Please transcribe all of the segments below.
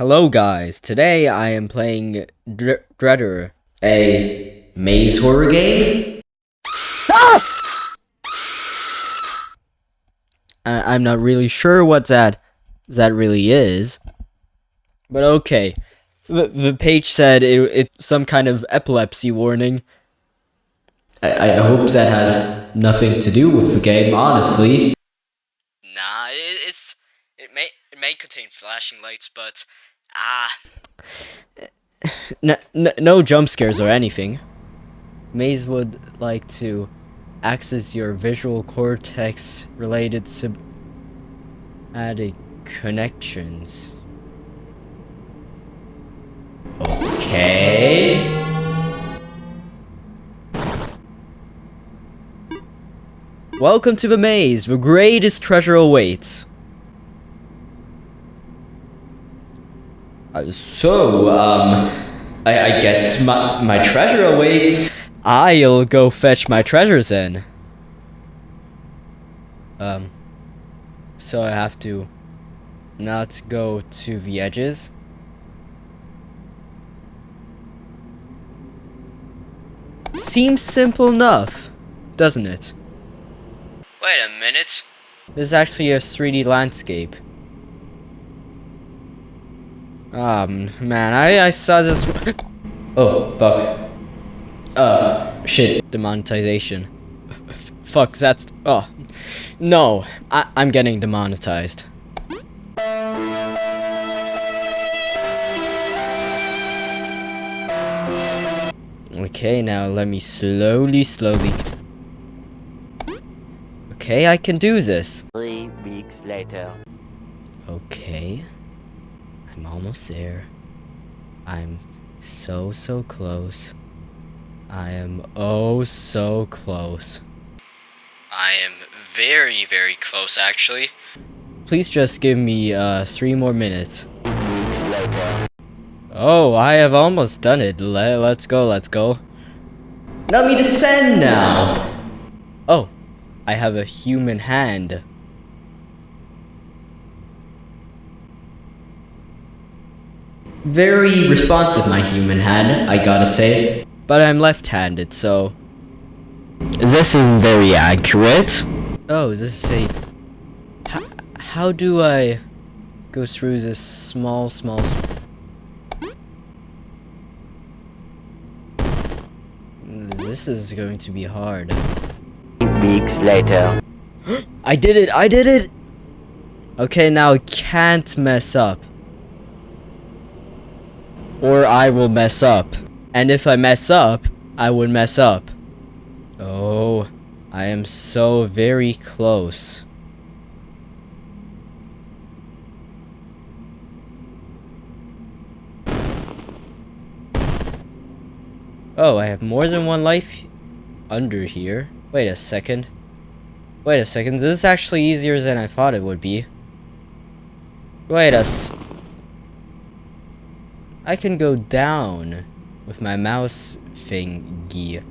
Hello guys, today I am playing Dr a maze horror game? Ah! I I'm not really sure what that, that really is. But okay, the, the page said it, it's some kind of epilepsy warning. I, I hope that has nothing to do with the game, honestly. Nah, it, it's it may it may contain flashing lights, but ah, N n no jump scares or anything. Maze would like to access your visual cortex related sympathetic connections. Okay. Welcome to the maze. The greatest treasure awaits. Uh, so, um, I, I guess my, my treasure awaits. I'll go fetch my treasures in. Um, so I have to not go to the edges. Seems simple enough, doesn't it? wait a minute. This is actually a 3D landscape. Um, man, I, I saw this. oh, fuck. Uh, shit. Demonetization. F fuck, that's. Oh. No, I, I'm getting demonetized. Okay, now let me slowly, slowly. Okay, I can do this. Three weeks later. Okay. I'm almost there. I'm so, so close. I am oh so close. I am very very close actually. Please just give me uh three more minutes. Oh, I have almost done it. Le let's go, let's go. Let me descend now! Oh, I have a human hand. Very responsive, my human hand, I gotta say. But I'm left-handed, so... This isn't very accurate. Oh, is this a... How, how do I go through this small, small... This is going to be hard. Weeks later. I did it! I did it! Okay, now I can't mess up. Or I will mess up. And if I mess up, I would mess up. Oh, I am so very close. Oh, I have more than one life under here. Wait a second. Wait a second, this is actually easier than I thought it would be. Wait a s- I can go down with my mouse thingy.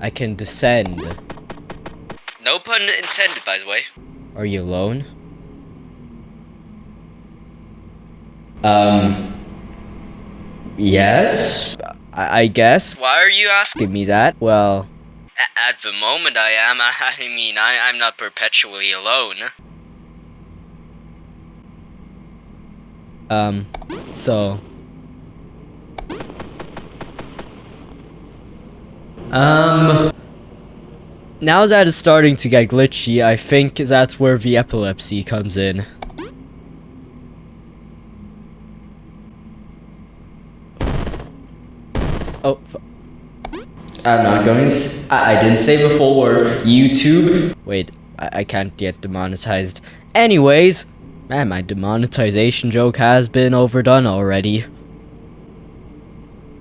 I can descend. No pun intended, by the way. Are you alone? Um. Yes? I, I guess. Why are you asking? Me that. Well, at the moment, I am. I mean, I I'm not perpetually alone. Um, so. Um. Now that it's starting to get glitchy, I think that's where the epilepsy comes in. Oh, I'm not going I, I didn't say the full word. YouTube. Wait, I, I can't get demonetized. Anyways, man, my demonetization joke has been overdone already.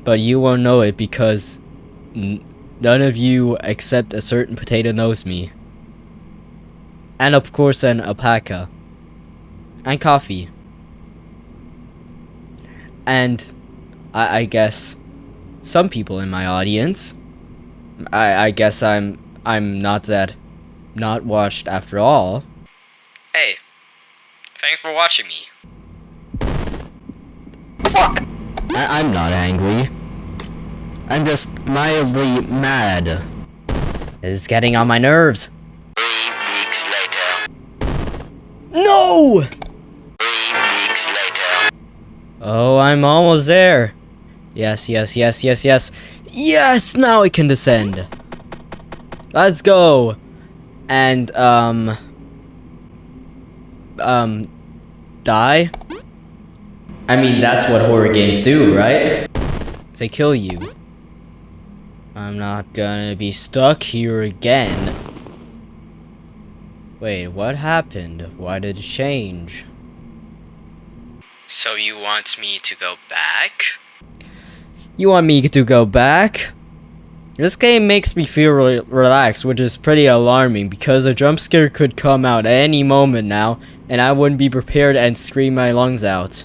But you won't know it because none of you except a certain potato knows me. And of course, an alpaca. And coffee. And I, I guess some people in my audience. I, I guess I'm I'm not that not watched after all. Hey, Thanks for watching me. Fuck! I- I'm not angry. I'm just mildly mad. It's getting on my nerves. Three weeks later. No! Three weeks later. Oh, I'm almost there. Yes, yes, yes, yes, yes. Yes, now I can descend. Let's go. And, um... Um... Die? I mean, that's what horror games do, right? They kill you. I'm not gonna be stuck here again. Wait, what happened? Why did it change? So you want me to go back? You want me to go back? This game makes me feel re relaxed, which is pretty alarming because a jump scare could come out any moment now, and I wouldn't be prepared and scream my lungs out.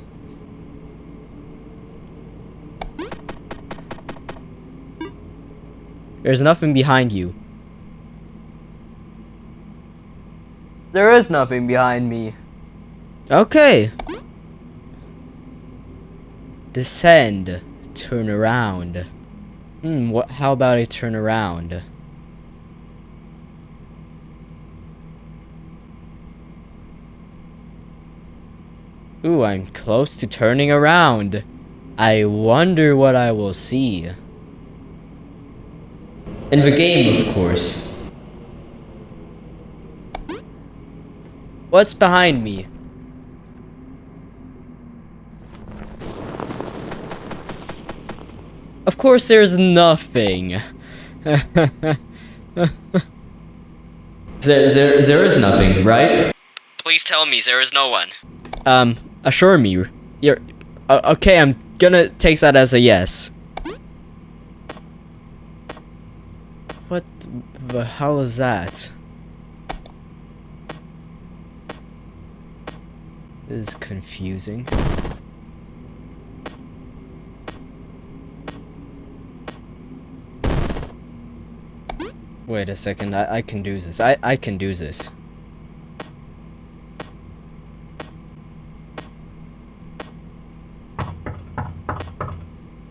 There's nothing behind you. There is nothing behind me. Okay. Descend. Turn around. Hmm, what, how about I turn around? Ooh, I'm close to turning around. I wonder what I will see. In the game, of course. What's behind me? Course there's nothing. there, there, there is nothing, right? Please tell me there is no one. Um, assure me. You're... Uh, okay, I'm gonna take that as a yes. What the hell is that? This is confusing. Wait a second, I, I can do this. I, I can do this.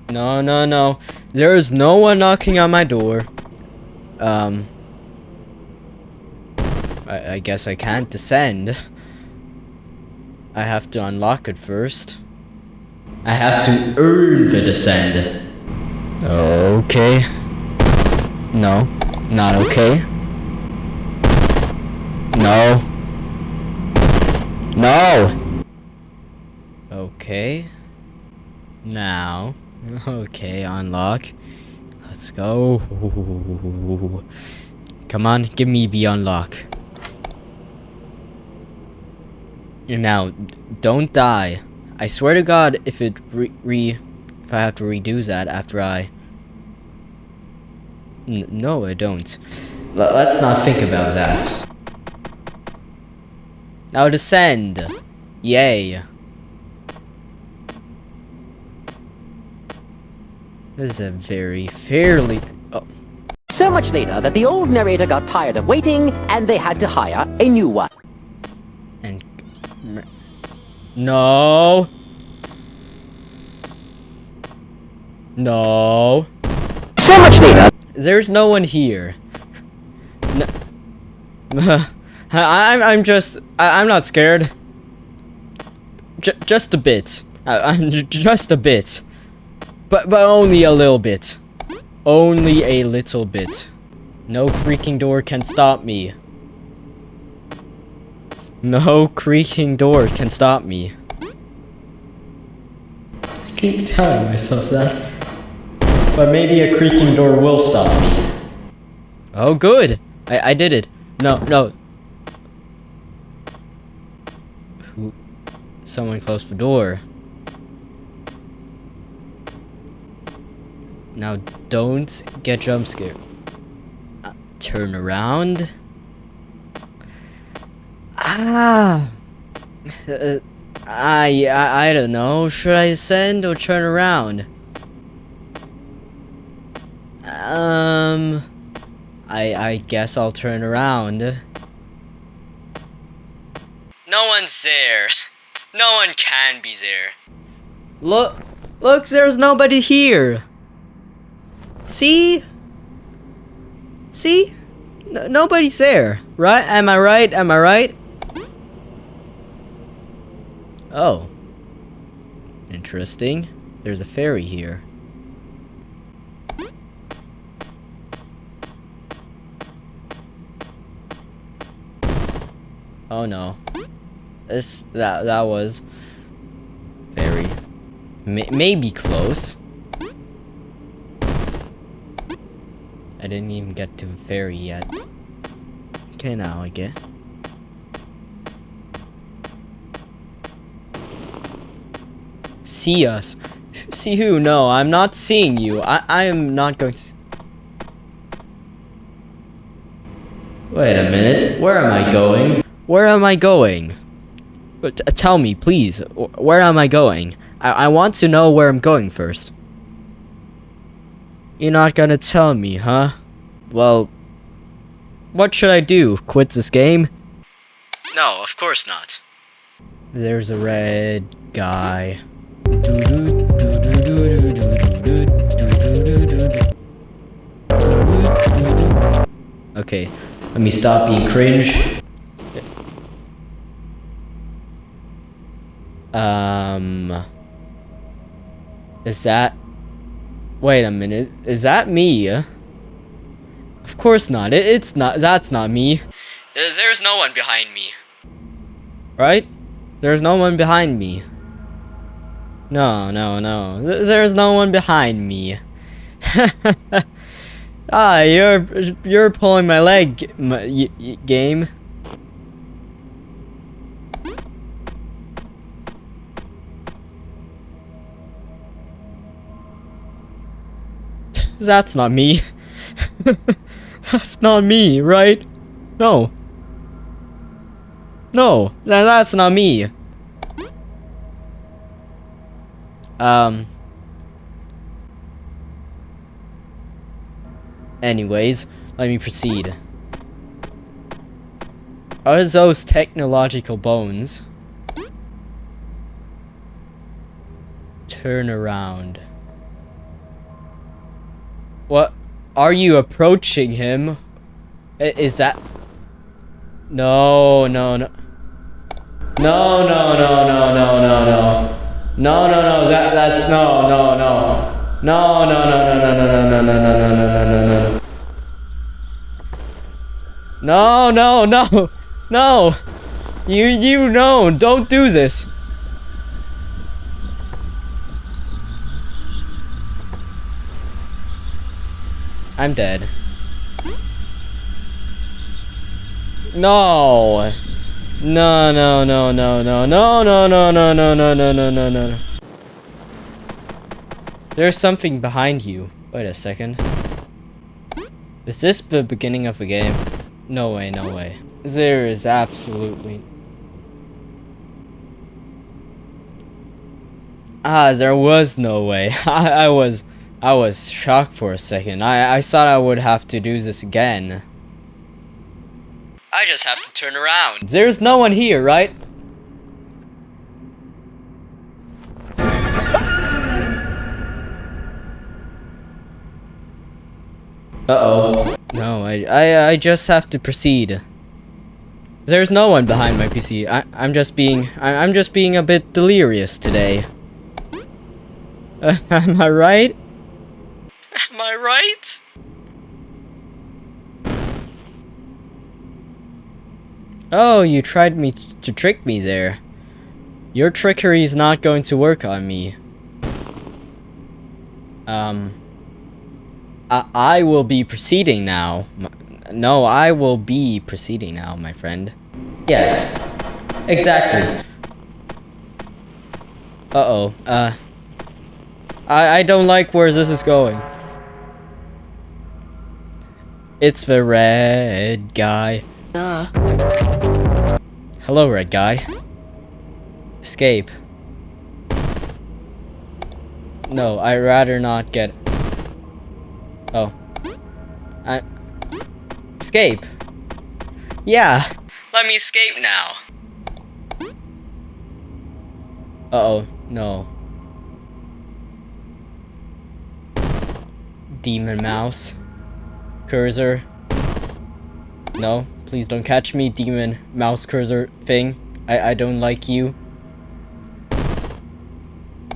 No, no, no. There is no one knocking on my door. Um. I, I guess I can't descend. I have to unlock it first. I have to earn the descend. Okay. No, not okay. No. No! Okay. Now. Okay, unlock. Let's go. Come on, give me the unlock. Now, don't die. I swear to God, if it re, re if I have to redo that after I. N no, I don't. L let's not think about that. Now descend. Yay. This is a very fairly. Oh, So much later that the old narrator got tired of waiting and they had to hire a new one. and. No. No. So much later, There's no one here. No. I'm I'm just I, I'm not scared. J just a bit. I, j- just a bit. But but only a little bit. Only a little bit. No creaking door can stop me. No creaking door can stop me. I keep telling myself that. But maybe a creaking door will stop me. Oh, good. I, I did it. No, no. Who? Someone closed the door. Now, don't get jump scared. Uh, turn around. Ah. I, I I don't know. Should I ascend or turn around? Um, I I guess I'll turn around. No one's there. No one can be there. Look, look, there's nobody here. See? See? N- nobody's there, right? Am I right? Am I right? Oh. Interesting. There's a fairy here. Oh no. This that that was very may, maybe close. I didn't even get to ferry yet. Okay, now I get. See us. See who? No, I'm not seeing you. I, I am not going to... Wait a minute. Where am I going? Where am I going? But t- tell me, please. Where am I going? I, I want to know where I'm going first. You're not gonna tell me, huh? Well, what should I do? Quit this game? No, of course not. There's a red guy. Okay, let me stop being cringe. Um, is that? Wait a minute. Is that me? Of course not. It, it's not. That's not me. There's, no one behind me. right? There's no one behind me. No, no, no. There's no one behind me. ah, you're you're pulling my leg, m- y- y- game. That's not me. That's not me, right? No. No, that's not me. Um. Anyways, let me proceed. Are those technological bones? Turn around. What? Are you approaching him? Is that... No, no, no. No, no, no, no, no, no, no. No, no, no, that, that's, no, no, no. No, no, no, no, no, no, no, no, no, no, no, no, no, no. No, no, no, no. You, you know, don't do this. I'm dead. No. No, no, no, no, no, no, no, no, no, no, no, no, no, no, no. There's something behind you. Wait a second. Is this the beginning of a game? No way, no way. There is absolutely... Ah, there was no way. I, I was... I was shocked for a second. I, I thought I would have to do this again. I just have to turn around. There's no one here, right? Uh-oh. No, I, I, I just have to proceed. There's no one behind my PC. I, I'm just being, I, I'm just being a bit delirious today. am I right? Am I right? Oh, you tried me to trick me there. Your trickery is not going to work on me. Um, I, I will be proceeding now. No, I will be proceeding now, my friend. Yes, exactly. Uh-oh, uh, I, I don't like where this is going. It's the red guy. Hello, red guy. Escape. No, I'd rather not get... Oh. I... Escape. Yeah. Let me escape now. Uh-oh, no. Demon mouse. Cursor. No, please don't catch me, demon mouse cursor thing. I, I don't like you.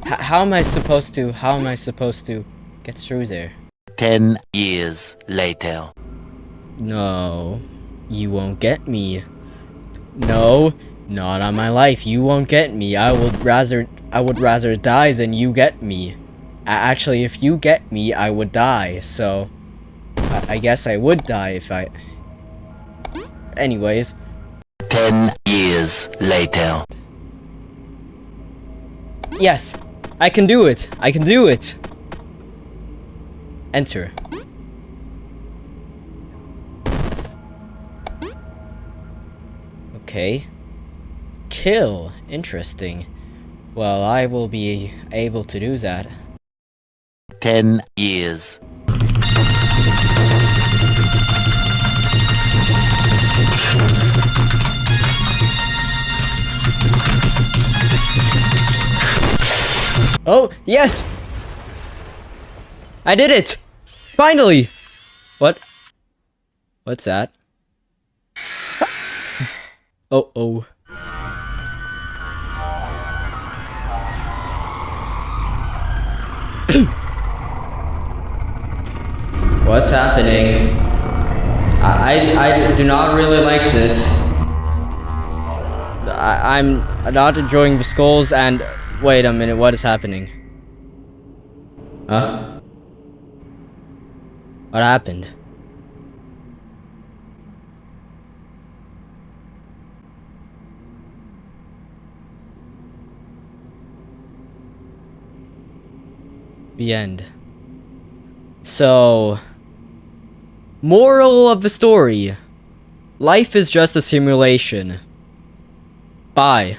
H how am I supposed to, how am I supposed to get through there? Ten years later. No, you won't get me. No, not on my life. You won't get me. I would rather I would rather die than you get me. Actually, if you get me, I would die. So, I guess I would die if I. Anyways, Ten years later. yes, I can do it. I can do it. Enter. Okay. Kill. Interesting. Well, I will be able to do that. Ten years. Oh, yes! I did it! Finally! What? What's that? Oh, oh. What's happening? I, I, I do not really like this. I, I'm not enjoying the skulls and... Wait a minute, what is happening? Huh? What happened? The end. So, moral of the story. Life is just a simulation. Bye.